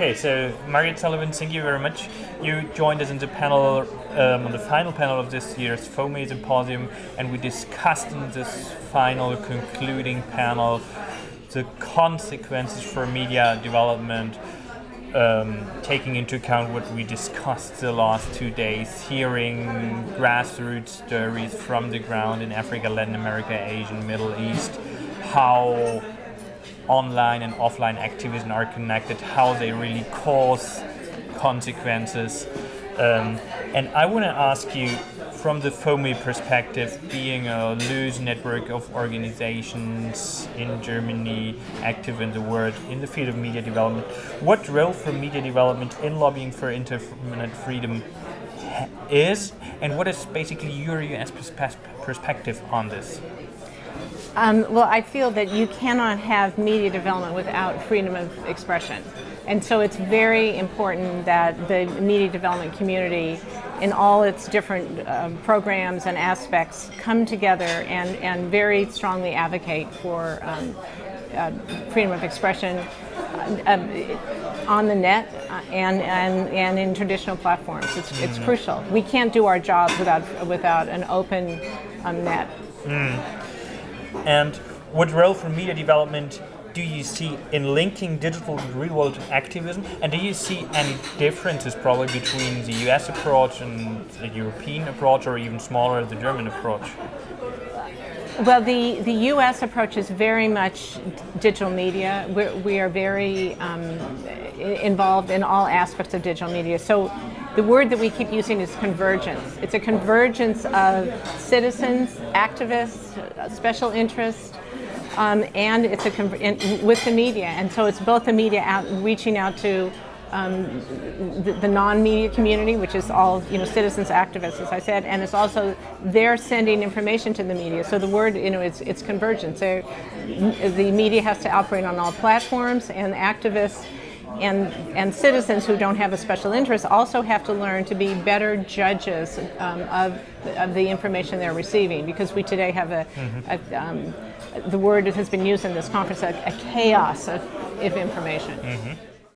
Okay, so Margaret Sullivan, thank you very much. You joined us in the panel, um, on the final panel of this year's FOME Symposium, and we discussed in this final concluding panel the consequences for media development, um, taking into account what we discussed the last two days, hearing grassroots stories from the ground in Africa, Latin America, Asia, Middle East, how online and offline activism are connected, how they really cause consequences. Um, and I want to ask you, from the FOME perspective, being a loose network of organizations in Germany, active in the world, in the field of media development, what role for media development in lobbying for internet freedom is, and what is basically your US perspective on this? Um, well, I feel that you cannot have media development without freedom of expression. And so it's very important that the media development community in all its different um, programs and aspects come together and, and very strongly advocate for um, uh, freedom of expression uh, um, on the net uh, and, and, and in traditional platforms. It's, it's mm. crucial. We can't do our jobs without, without an open um, net. Mm. And what role for media development do you see in linking digital real world activism? And do you see any differences probably between the US approach and the European approach or even smaller the German approach? Well, the, the U.S. approach is very much digital media. We're, we are very um, involved in all aspects of digital media. So the word that we keep using is convergence. It's a convergence of citizens, activists, special interests, um, and it's a with the media. And so it's both the media out, reaching out to um, the, the non-media community, which is all you know citizens, activists, as I said, and it's also they're sending information to the media. So the word, you know, it's it's convergence. They're, the media has to operate on all platforms, and activists and, and citizens who don't have a special interest also have to learn to be better judges um, of, of the information they're receiving because we today have a, mm -hmm. a um, the word that has been used in this conference, a, a chaos of, of information. Mm -hmm.